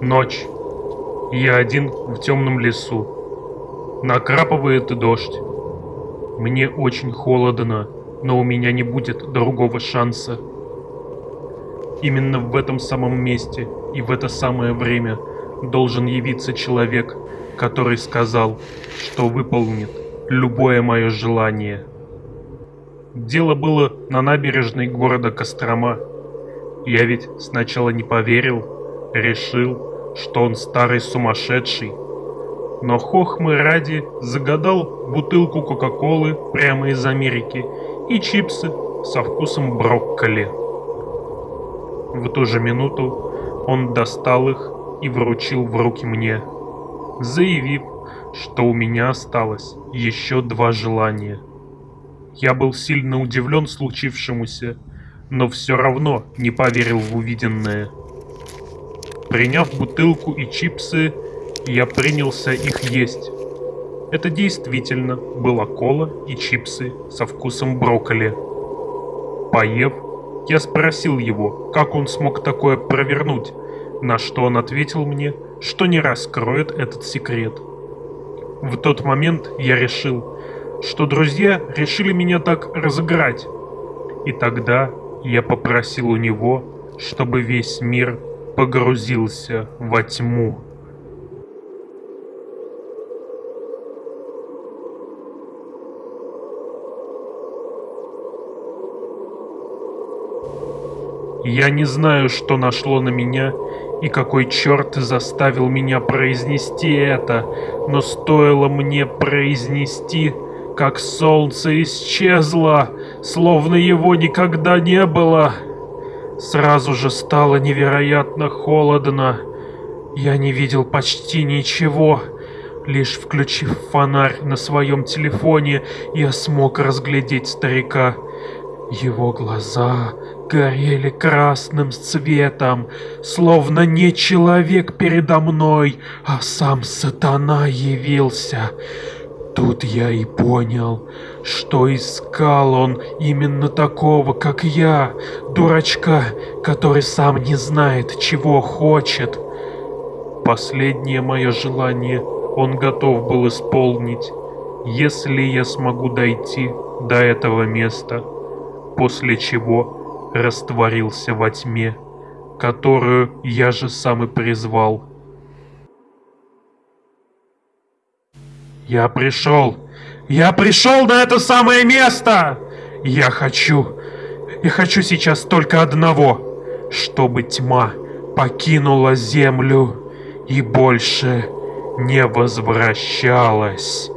Ночь. Я один в темном лесу. Накрапывает дождь. Мне очень холодно, но у меня не будет другого шанса. Именно в этом самом месте и в это самое время должен явиться человек, который сказал, что выполнит любое мое желание. Дело было на набережной города Кострома. Я ведь сначала не поверил, решил, что он старый сумасшедший. Но хохмы ради загадал бутылку Кока-Колы прямо из Америки и чипсы со вкусом брокколи. В ту же минуту он достал их и вручил в руки мне, заявив, что у меня осталось еще два желания. Я был сильно удивлен случившемуся, но все равно не поверил в увиденное. Приняв бутылку и чипсы, я принялся их есть. Это действительно была кола и чипсы со вкусом брокколи. Поев, я спросил его, как он смог такое провернуть, на что он ответил мне, что не раскроет этот секрет. В тот момент я решил, что друзья решили меня так разыграть. И тогда я попросил у него, чтобы весь мир погрузился во тьму. Я не знаю, что нашло на меня и какой черт заставил меня произнести это, но стоило мне произнести, как солнце исчезло, словно его никогда не было. Сразу же стало невероятно холодно. Я не видел почти ничего. Лишь включив фонарь на своем телефоне, я смог разглядеть старика. Его глаза горели красным цветом, словно не человек передо мной, а сам сатана явился. Тут я и понял, что искал он именно такого, как я, дурачка, который сам не знает, чего хочет. Последнее мое желание он готов был исполнить, если я смогу дойти до этого места, после чего растворился во тьме, которую я же сам и призвал. Я пришел! Я пришел на это самое место! Я хочу... Я хочу сейчас только одного, чтобы тьма покинула землю и больше не возвращалась.